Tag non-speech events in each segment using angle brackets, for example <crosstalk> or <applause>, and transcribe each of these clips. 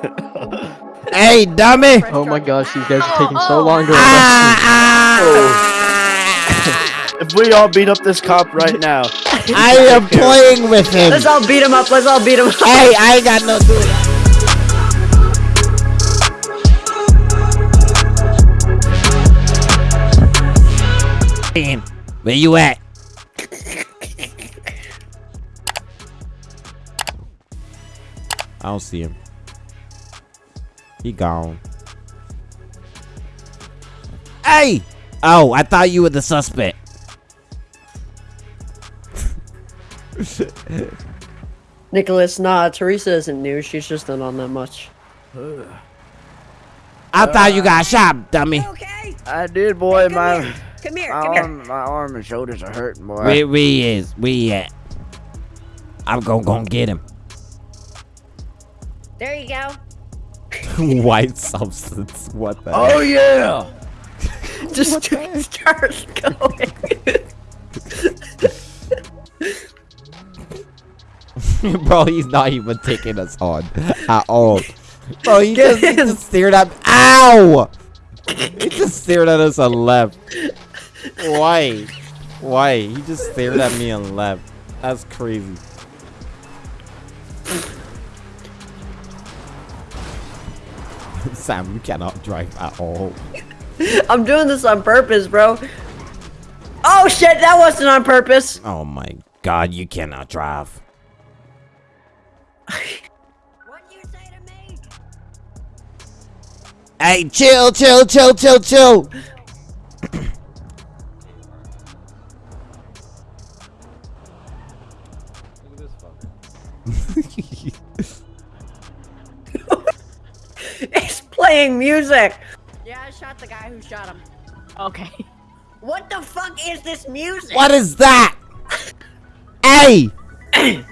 <laughs> hey, dummy! Oh my gosh, these guys are taking so long to Ah, arrest ah, If we all beat up this cop right now, <laughs> I am playing with him. Let's all beat him up. Let's all beat him up. Hey, I ain't got no do with that. Damn, Where you at? I don't see him. He gone. Hey! Oh, I thought you were the suspect. <laughs> Nicholas, nah, Teresa isn't new. She's just not on that much. I thought you got shot, dummy. Okay. I did, boy. Come My here. Come here. my Come here. arm, my arm and shoulders are hurting, boy. Where we is? We at? I'm gonna go get him. There you go. <laughs> White substance. What the? Oh yeah. <laughs> Just start going. <laughs> Bro, he's not even taking us on at all. Bro, he Get just, he just stared at. Ow! He just stared at us and left. Why? Why? He just stared at me and left. That's crazy. <laughs> Sam, you cannot drive at all. <laughs> I'm doing this on purpose, bro. Oh shit, that wasn't on purpose. Oh my god, you cannot drive. <laughs> What you say to me? Hey, chill, chill, chill, chill, chill. Music. Yeah, I shot the guy who shot him. Okay. What the fuck is this music? What is that? hey! Turn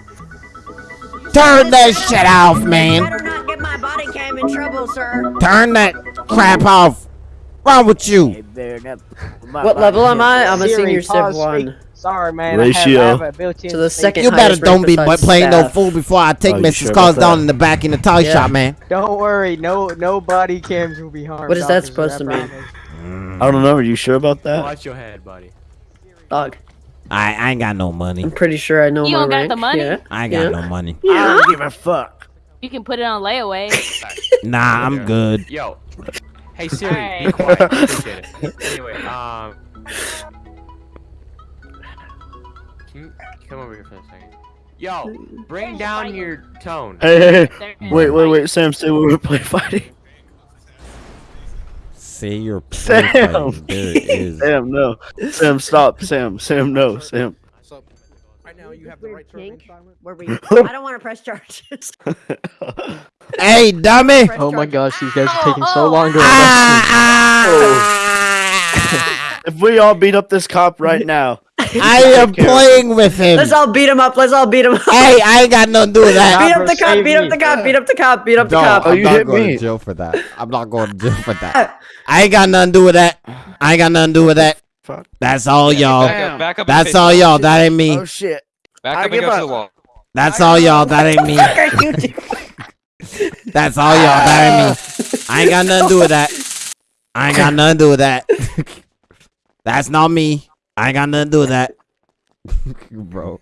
that shit off, man. Better not get my body cam in trouble, sir. Turn that crap off. Wrong with you? What level am I? I'm a Siri, senior Civ pause, 1. Sorry, man. Ratio. I have, I have a built-in To the second You better don't be besides playing no fool before I take Oh, Mrs. sure Cars down in the back in the toy Yeah. shop, man. Don't worry, no no body cams will be harmed. What is that supposed to mean? promise. I don't know. Are you sure about that? Watch your head, buddy. Dog. I, I ain't got no money. I'm pretty sure I know You my don't got the money? Yeah. I ain't got Yeah. no money. Yeah. I don't give a fuck. You can put it on layaway. <laughs> Nah, I'm good. Yo. Hey Siri, be quiet. Appreciate it. <laughs> Anyway, um. Can you come over here for a second? Yo, bring down your tone. Hey, hey, hey. Wait, wait, wait. Sam, say we were play fighting. Say your Sam. profile. There it is. <laughs> Sam, no. Sam, stop. Sam, Sam, no. Sam. So right now you have Weird kink where we. I don't want to press charges. <laughs> Hey, dummy! Oh my gosh, these guys are taking Oh, so oh. long to arrest Ah, <laughs> If we all beat up this cop right now, <laughs> I am playing with him. Let's all beat him up. Let's all beat him up. Hey, I ain't got nothing to do with that. beat up the cop. Beat up the cop. Beat up the cop. Beat up the No, cop. I'm not going to jail for that. I'm not going to jail for that. <laughs> I ain't got nothing to do with that. I ain't got nothing to do with that. Fuck. That's all y'all. Back up, back up and That's all y'all. That ain't me. oh shit. Back up and go to the wall. That's all y'all. That ain't me. <laughs> What are you doing? That's all y'all. That ain't me. I ain't got nothing to do with that. I ain't got nothing to do with that. That's not me. I ain't got nothing to do with that. <laughs> Bro.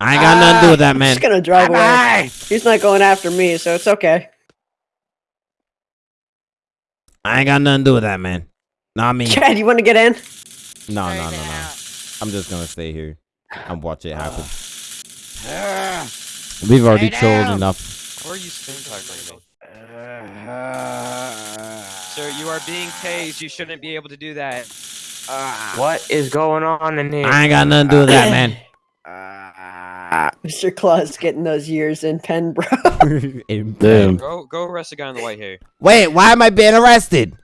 I ain't got nothing to do with that, ah, man. just gonna drive ah, away. He's not going after me, so it's okay. I ain't got nothing to do with that, man. Not me. Chad, you want to get in? No, no, no, no. I'm just gonna stay here and watch it happen. Ah. We've already chilled enough. Where are you stink like Sir, you are being tased. You shouldn't be able to do that. What is going on in here? I ain't got nothing to do with that, man. Mr. Claus getting those years in pen, bro. <laughs> In- Damn. Go go arrest the guy in the white hair. Wait, why am I being arrested?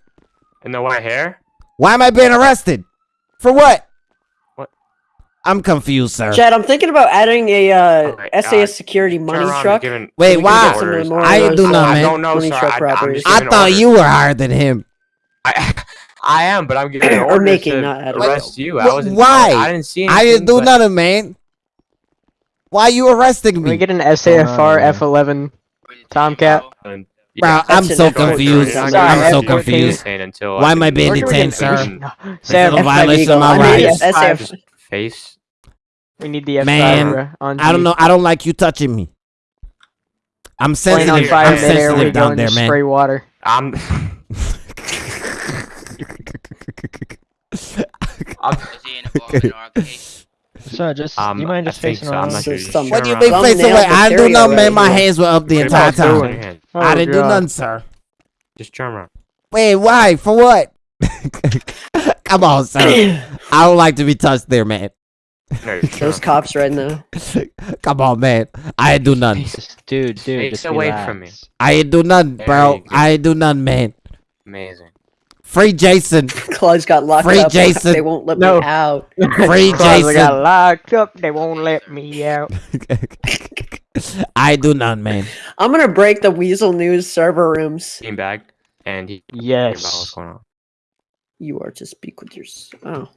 In the white hair? Why am I being arrested? For what? What? I'm confused, sir. Chad, I'm thinking about adding a uh, Oh SAS God. security Turn money truck. give an- Wait, why? get some of the Orders. more I ain't do uh, nothing, I don't know, money sir. I, I'm robberies. just I giving thought orders. you were higher than him. I, <laughs> I am, but I'm giving <clears throat> Or orders making, to not arrest you. I wasn't. why? I didn't see anything. I didn't do but- nothing, uh, man. Why are you arresting Can we get an on, SAFR man? F11? Tomcat. Bro, yeah, I'm so confused. Sorry, I'm so F14. confused. Until Why am I being We're doing detained, it. sir? <laughs> Sam, a violation of my I rights. the Five. SF. face. we need the F5 Man, I don't know. I don't like you touching me. I'm sensitive. I'm in midair, we sensitive down there, man. spray water. I'm. I'm <laughs> <laughs> So just Um, you mind just think facing so. Around? not sure. What do you mean around. face Thumbnail away? I didn't do material nothing, man. My hands were up the Put entire time. hand. I Oh, didn't do God. nothing, sir. Just turn around. Wait, why? For what? <laughs> Come on, sir. <coughs> I don't like to be touched there, man. No, <laughs> you're Those cops right now. Come on, man. I ain't do nothing. Jesus, dude, dude, Face just away relax. from me. I ain't do nothing, bro. I ain't do nothing, man. Amazing. Free Jason. <laughs> Claude's got locked Free up. Jason. They won't let No. me out. <laughs> Free Cause I got locked up. They won't let me out. <laughs> I do not, man. I'm gonna break the Weazel News server rooms. Team bag. And he. About what's Yes. going on? You are to speak with your. Oh.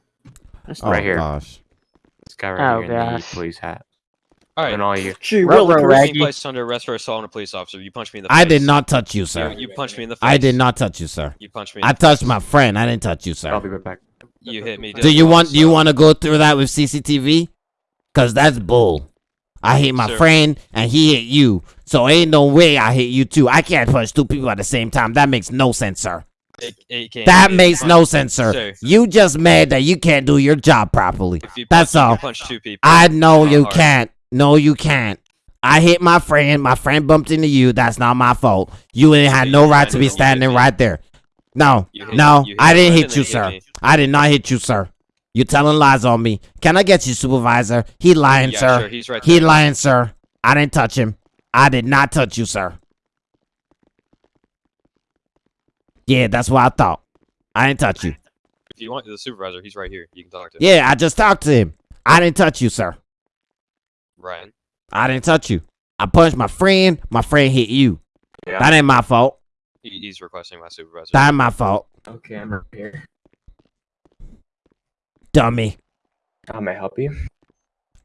That's Oh, Right here. gosh. This guy right Oh, here in the gosh. police hat. All And all you. Gee, Ruh-roh, Raggy. Being placed under arrest for assault on a police officer. You punched me in the face. I did not touch you, You, sir. you punched me in the face. I did not touch you, sir. You punched me. In I touched my friend. I didn't touch you, sir. I'll be right back. You hit me. Do you want? Do you want to go through that with CCTV? Cause that's bull. I hit my Sir. friend and he hit you. So ain't no way I hit you too. I can't punch two people at the same time. That makes no sense, sir. It, it That it- makes punch- no sense, sir. Sir, You just mad that you can't do your job properly. you That's punch, all. can punch two people. I know you hard. can't. No, you can't. I hit my friend. My friend bumped into you. That's not my fault. You ain't had You no right to be standing right there. No, no, I didn't hit you, sir. I did not hit you, sir. You're telling lies on me. Can I get you, supervisor? He lying, Yeah, sir. sure, he's right He there. lying, sir. I didn't touch him. I did not touch you, sir. Yeah, that's what I thought. I didn't touch you. If you want the supervisor, he's right here. You can talk to him. Yeah, I just talked to him. I didn't touch you, sir. Ryan. I didn't touch you. I punched my friend. My friend hit you. Yeah. That ain't my fault. He, he's requesting my supervisor. That ain't my fault. Okay, I'm right here. Dummy. How may I help you?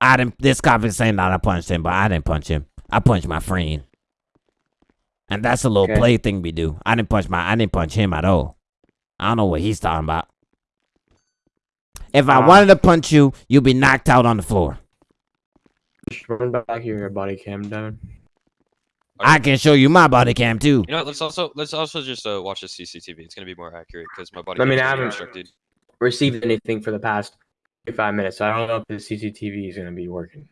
I didn't. This cop is saying that I punched him, but I didn't punch him. I punched my friend. And that's a little Okay. play thing we do. I didn't punch my. I didn't punch him at all. I don't know what he's talking about. If I Ah. wanted to punch you, you'd be knocked out on the floor. Just run back your body cam down. I can show you my body cam too. You know, what, let's also let's also just uh, watch the CCTV. It's gonna be more accurate because my body. I mean, I haven't- obstructed. Received anything for the past five minutes, so I don't know if the CCTV is gonna be working.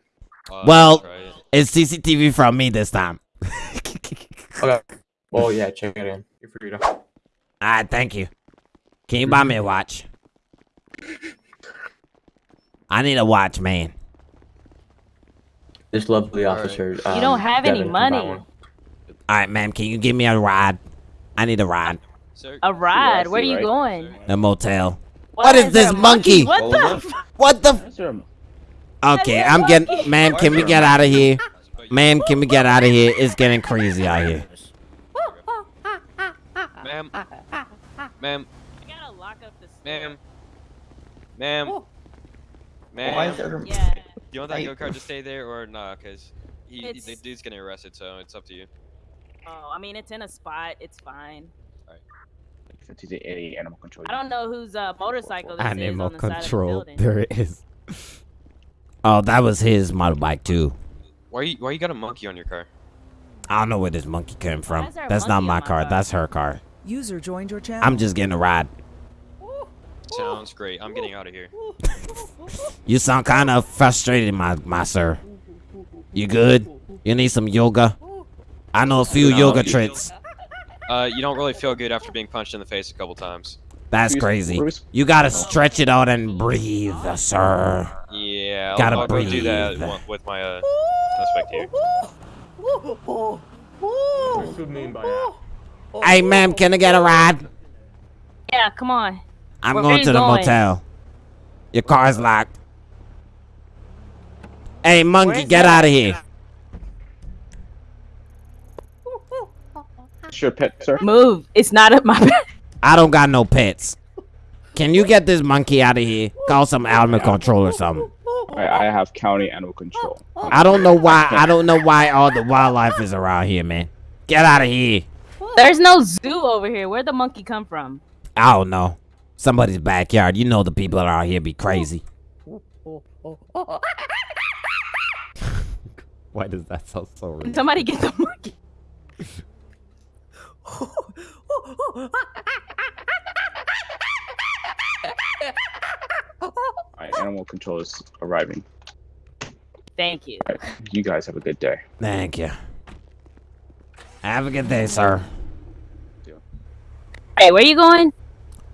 Uh, Well- it. It's CCTV from me this time. <laughs> Okay. Well, yeah, check it in. You're free to. All right, thank you. Can you buy me a watch? I need a watch, man. This lovely officer. You um, don't have any Devin, can buy money. All right, ma'am. Can you give me a ride? I need a ride. Sir, A ride? see, Where are you right? going? A motel. What What is there this a monkey? What the? f- What the? That's Okay, I'm a getting. Ma'am, can we get out of here? Ma'am, can we get out of here? It's getting crazy out here. ma'am, ma'am, I gotta lock up this. ma'am, ma'am, Why is there? Yeah. Do you want that go kart to stay there or not? Cause he, he- the It's- dude's getting arrested, so it's up to you. Oh, I mean, it's in a spot. It's fine. Since he's an idiot, animal control. I don't know whose uh, motorcycle this is Animal on the side of the control. building. <laughs> There it is. Oh, that was his motorbike too. Why you why you got a monkey on your car? I don't know where this monkey came from. is there a That's not my my car. car? That's her car. User joined your channel. I'm just getting a ride. Sounds great. I'm getting out of here. You sound kind of frustrated, my my sir. You good? You need some yoga? I know a few No. yoga tricks. Uh, you don't really feel good after being punched in the face a couple times. That's crazy. You gotta stretch it out and breathe, sir. Yeah, I'll, Gotta I'll go do that breathe. with my uh suspect here. What do you mean by that? Hey, ma'am, can I get a ride? Yeah, come on. I'm Where going to the going? motel. Your car's locked. Hey, monkey, get out of here. Sure, pet, sir. Move. It's not at <laughs> my. pet. I don't got no pets. Can you get this monkey out of here? Call some animal control or something. I, I have county animal control. I don't know why. I don't know why all the wildlife is around here, man. Get out of here. There's no zoo over here. Where'd the monkey come from? I don't know. Somebody's backyard. You know the people around here be crazy. <laughs> Why does that sound so real? Somebody get the monkey. Alright, animal control is arriving. Thank you. Alright, you guys have a good day. Thank you. Have a good day, sir. Hey, where you going?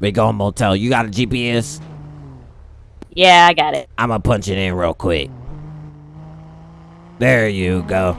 We go motel. You got a GPS? Yeah, I got it. I'ma punch it in real quick. There you go.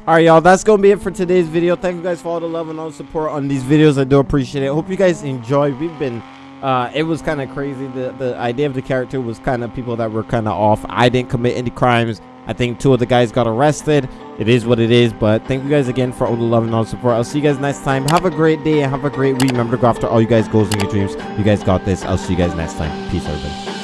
Alright, y'all. That's gonna be it for today's video. Thank you guys for all the love and all the support on these videos. I do appreciate it. Hope you guys enjoy. We've been uh it was kind of crazy the the idea of the character was kind of people that were kind of off i didn't commit any crimes i think two of the guys got arrested. It is what it is but thank you guys again for all the love and all the support. I'll see you guys next time. Have a great day and have a great week. Remember to go after all you guys goals and your dreams. You guys got this. I'll see you guys next time. Peace everybody